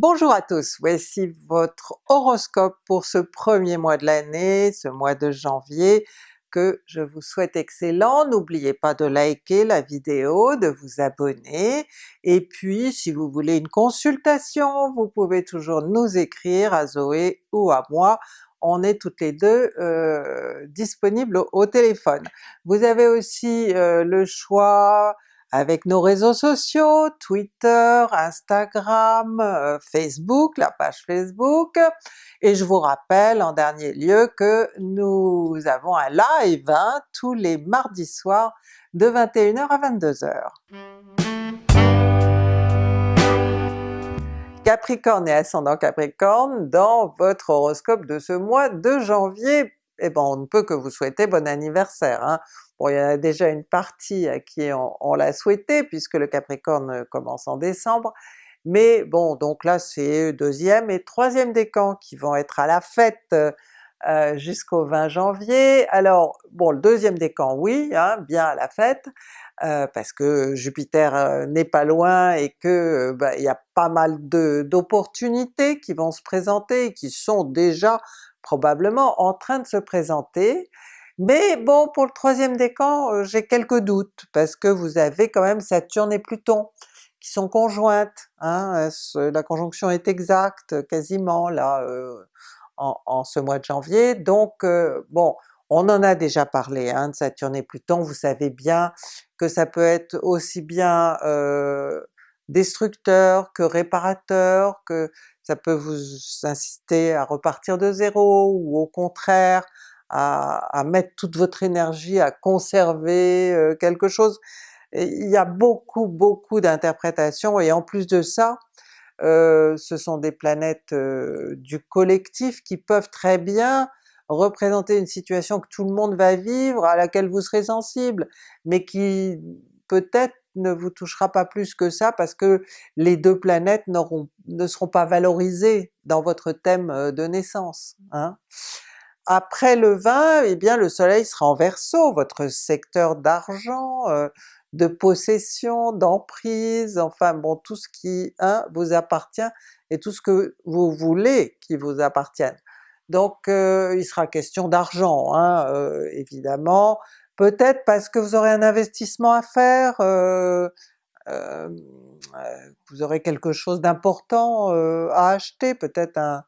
Bonjour à tous, voici votre horoscope pour ce premier mois de l'année, ce mois de janvier, que je vous souhaite excellent. N'oubliez pas de liker la vidéo, de vous abonner, et puis si vous voulez une consultation, vous pouvez toujours nous écrire à Zoé ou à moi, on est toutes les deux euh, disponibles au, téléphone. Vous avez aussi euh, le choix avec nos réseaux sociaux, Twitter, Instagram, euh, Facebook, la page Facebook, et je vous rappelle en dernier lieu que nous avons un live hein, tous les mardis soirs de 21h à 22h. Capricorne et ascendant Capricorne, dans votre horoscope de ce mois de janvier, eh ben on ne peut que vous souhaiter bon anniversaire. Hein. Bon, il y en a déjà une partie à qui on, l'a souhaité puisque le Capricorne commence en décembre, mais bon donc là c'est deuxième et troisième décan qui vont être à la fête euh, jusqu'au 20 janvier. Alors bon le deuxième décan oui, hein, bien à la fête, euh, parce que Jupiter euh, n'est pas loin et que bah, il y a pas mal d'opportunités qui vont se présenter et qui sont déjà probablement en train de se présenter. Mais bon, pour le troisième décan, euh, j'ai quelques doutes, parce que vous avez quand même Saturne et Pluton qui sont conjointes, hein, la conjonction est exacte quasiment là euh, en, ce mois de janvier, donc euh, bon, on en a déjà parlé hein, de Saturne et Pluton, vous savez bien que ça peut être aussi bien destructeur que réparateur, que ça peut vous inciter à repartir de zéro, ou au contraire à, mettre toute votre énergie à conserver quelque chose. il y a beaucoup beaucoup d'interprétations et en plus de ça, ce sont des planètes du collectif qui peuvent très bien représenter une situation que tout le monde va vivre, à laquelle vous serez sensible, mais qui peut-être ne vous touchera pas plus que ça parce que les deux planètes ne seront pas valorisées dans votre thème de naissance. Hein. Après le 20, eh bien le soleil sera en Verseau, votre secteur d'argent, euh, de possession, d'emprise, enfin bon tout ce qui hein, vous appartient et tout ce que vous voulez qui vous appartienne. Donc euh, il sera question d'argent hein, euh, évidemment, peut-être parce que vous aurez un investissement à faire, vous aurez quelque chose d'important à acheter, peut-être un,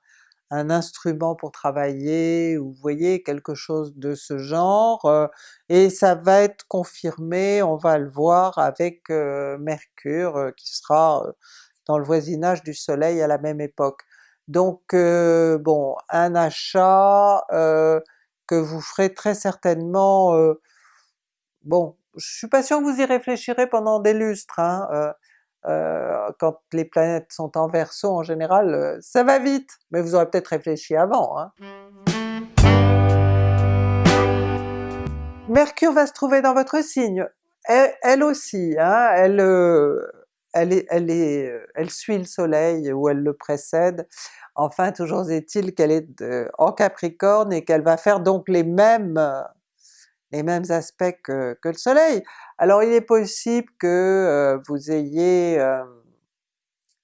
un instrument pour travailler, ou vous voyez quelque chose de ce genre, euh, et ça va être confirmé, on va le voir avec euh, Mercure euh, qui sera dans le voisinage du soleil à la même époque. Donc bon, un achat que vous ferez très certainement, bon, je suis pas sûr que vous y réfléchirez pendant des lustres, hein, euh, quand les planètes sont en Verseau en général, euh, ça va vite, mais vous aurez peut-être réfléchi avant. Hein. Mercure va se trouver dans votre signe, elle, aussi, hein, elle, euh, elle, est, elle, est, elle suit le soleil ou elle le précède, enfin toujours est-il qu'elle est en Capricorne et qu'elle va faire donc les mêmes les mêmes aspects que, le soleil. Alors il est possible que euh, vous ayez euh,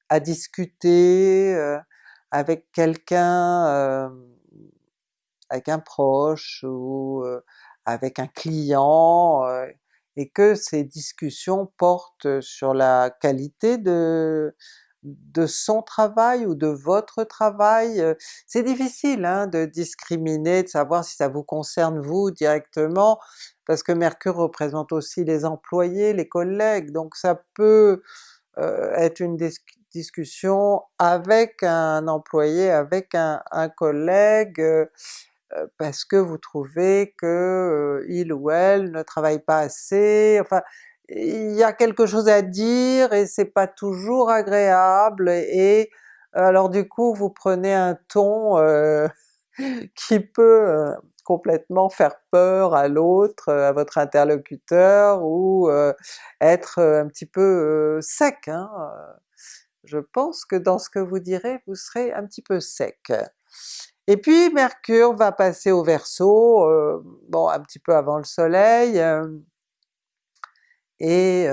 à discuter euh, avec quelqu'un, avec un proche ou avec un client, et que ces discussions portent sur la qualité de, de son travail ou de votre travail. Euh, c'est difficile hein, de discriminer, de savoir si ça vous concerne vous directement, parce que Mercure représente aussi les employés, les collègues, donc ça peut euh, être une discussion avec un employé, avec un, collègue, euh, parce que vous trouvez que il ou elle ne travaille pas assez, enfin il y a quelque chose à dire et c'est pas toujours agréable et alors du coup vous prenez un ton euh, qui peut euh, complètement faire peur à l'autre, à votre interlocuteur, ou euh, être un petit peu sec. Hein. Je pense que dans ce que vous direz, vous serez un petit peu sec. Et puis Mercure va passer au Verseau, bon un petit peu avant le soleil, et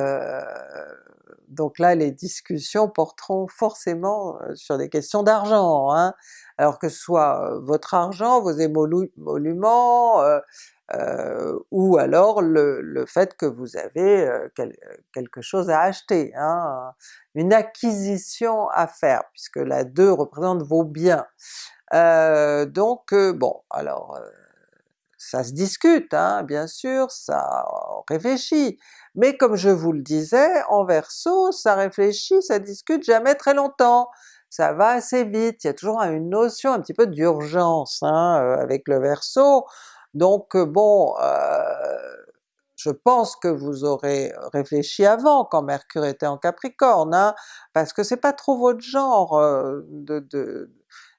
donc là les discussions porteront forcément sur des questions d'argent, hein. alors que ce soit votre argent, vos émoluments, ou alors le, le, fait que vous avez quelque chose à acheter, hein, une acquisition à faire, puisque la 2 représente vos biens. Euh, donc bon, alors ça se discute hein, bien sûr, ça réfléchit, mais comme je vous le disais, en Verseau, ça réfléchit, ça discute jamais très longtemps, ça va assez vite, il y a toujours une notion un petit peu d'urgence hein, avec le Verseau, donc bon, je pense que vous aurez réfléchi avant quand Mercure était en Capricorne, hein, parce que c'est pas trop votre genre de,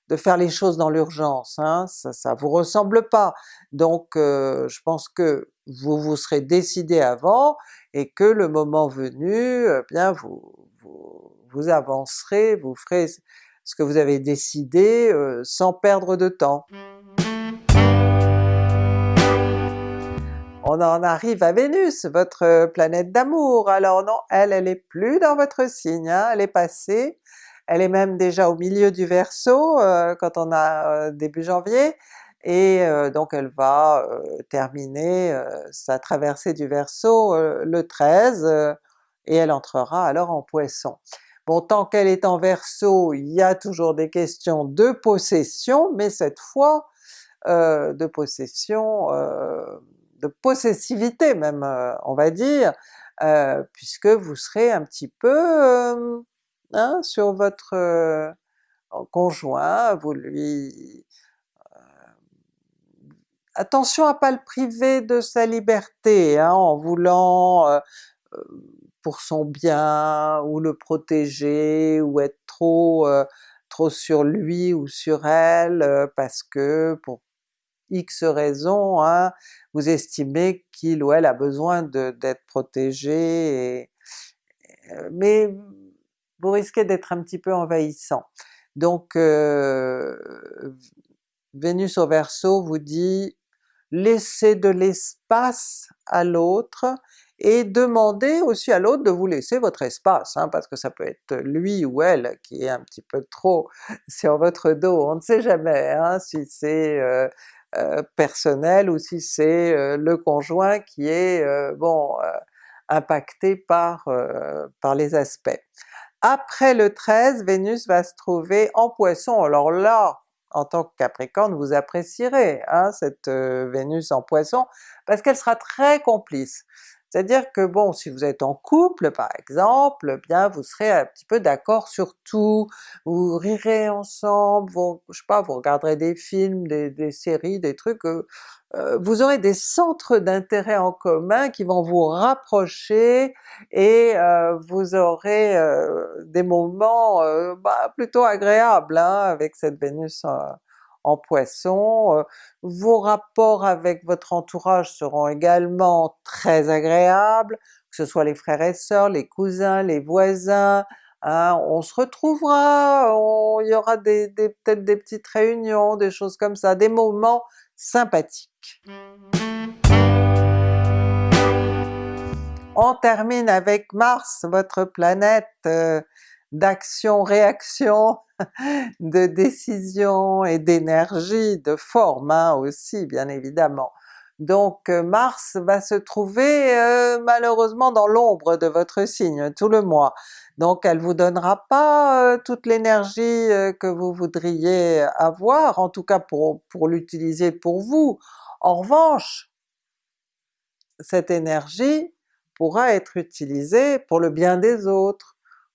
de faire les choses dans l'urgence, hein, ça, ça vous ressemble pas. Donc je pense que vous vous serez décidé avant et que le moment venu, eh bien vous, vous, vous, avancerez, vous ferez ce que vous avez décidé sans perdre de temps. on en arrive à Vénus, votre planète d'amour. Alors non, elle, elle est plus dans votre signe, hein, elle est passée, elle est même déjà au milieu du Verseau euh, quand on a euh, début janvier, et euh, donc elle va terminer sa traversée du Verseau le 13, et elle entrera alors en Poisson. Bon, tant qu'elle est en Verseau, il y a toujours des questions de possession, mais cette fois de possession de possessivité même euh, on va dire, euh, puisque vous serez un petit peu hein, sur votre euh, conjoint, vous lui... attention à pas le priver de sa liberté hein, en voulant pour son bien, ou le protéger, ou être trop sur lui ou sur elle, parce que pour X raisons, hein, vous estimez qu'il ou elle a besoin d'être protégé, euh, mais vous risquez d'être un petit peu envahissant. Donc euh, Vénus au Verseau vous dit laissez de l'espace à l'autre et demandez aussi à l'autre de vous laisser votre espace, hein, parce que ça peut être lui ou elle qui est un petit peu trop sur votre dos, on ne sait jamais hein, si c'est euh, euh, personnel ou si c'est le conjoint qui est bon impacté par les aspects. Après le 13, Vénus va se trouver en Poisson, alors là, en tant que Capricorne, vous apprécierez hein, cette Vénus en Poisson, parce qu'elle sera très complice. C'est-à-dire que bon, si vous êtes en couple par exemple, eh bien vous serez un petit peu d'accord sur tout, vous rirez ensemble, vous, je sais pas, vous regarderez des films, des, séries, des trucs, euh, euh, vous aurez des centres d'intérêt en commun qui vont vous rapprocher et euh, vous aurez des moments bah, plutôt agréables hein, avec cette Vénus en Poisson. Euh, vos rapports avec votre entourage seront également très agréables, que ce soit les frères et sœurs, les cousins, les voisins, hein, on se retrouvera, il y aura des, peut-être des petites réunions, des choses comme ça, des moments sympathiques. On termine avec Mars, votre planète euh, d'action-réaction, de décision et d'énergie, de forme hein, aussi bien évidemment. Donc euh, Mars va se trouver euh, malheureusement dans l'ombre de votre signe tout le mois, donc elle vous donnera pas euh, toute l'énergie que vous voudriez avoir, en tout cas pour, pour l'utiliser pour vous. En revanche, cette énergie pourra être utilisée pour le bien des autres,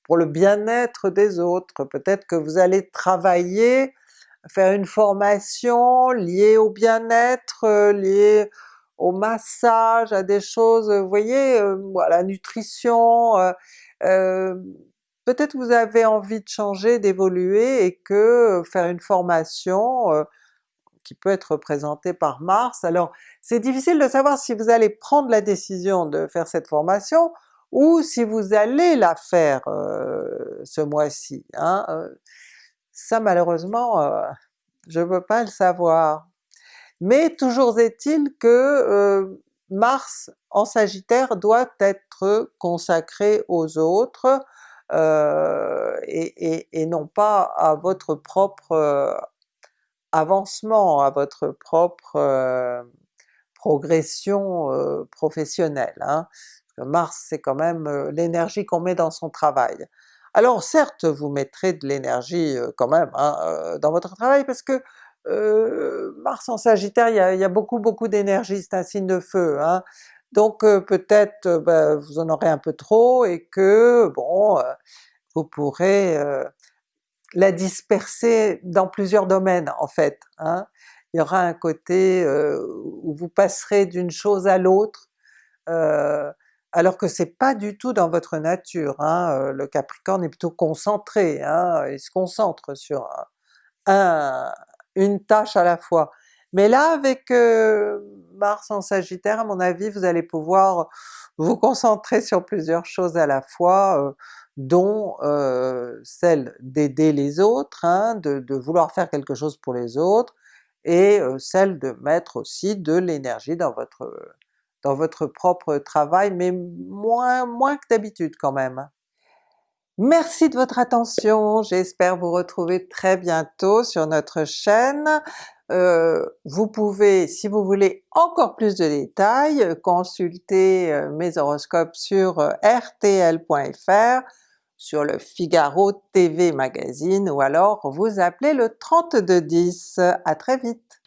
pour le bien-être des autres. Peut-être que vous allez travailler, faire une formation liée au bien-être, euh, liée au massage, à des choses, vous voyez, euh, à la nutrition, euh, peut-être vous avez envie de changer, d'évoluer et que faire une formation qui peut être représentée par Mars, alors c'est difficile de savoir si vous allez prendre la décision de faire cette formation, ou si vous allez la faire euh, ce mois-ci. Hein, euh, ça malheureusement euh, je ne peux pas le savoir. Mais toujours est-il que Mars en Sagittaire doit être consacré aux autres et, et, non pas à votre propre avancement, à votre propre progression professionnelle. Hein. Mars c'est quand même l'énergie qu'on met dans son travail. Alors certes vous mettrez de l'énergie quand même hein, dans votre travail parce que Mars en Sagittaire, il y a, beaucoup beaucoup d'énergie, c'est un signe de feu, hein. donc peut-être ben, vous en aurez un peu trop et que bon, vous pourrez la disperser dans plusieurs domaines en fait. Hein. Il y aura un côté où vous passerez d'une chose à l'autre, alors que c'est pas du tout dans votre nature. Hein. Le Capricorne est plutôt concentré, hein. il se concentre sur un, une tâche à la fois. Mais là avec Mars en Sagittaire, à mon avis, vous allez pouvoir vous concentrer sur plusieurs choses à la fois, dont celle d'aider les autres, hein, de, vouloir faire quelque chose pour les autres, et celle de mettre aussi de l'énergie dans votre, dans votre propre travail, mais moins, moins que d'habitude quand même. Merci de votre attention, j'espère vous retrouver très bientôt sur notre chaîne. Euh, vous pouvez, si vous voulez encore plus de détails, consulter euh, mes horoscopes sur euh, rtl.fr, sur le Figaro TV Magazine ou alors vous appelez le 3210. À très vite!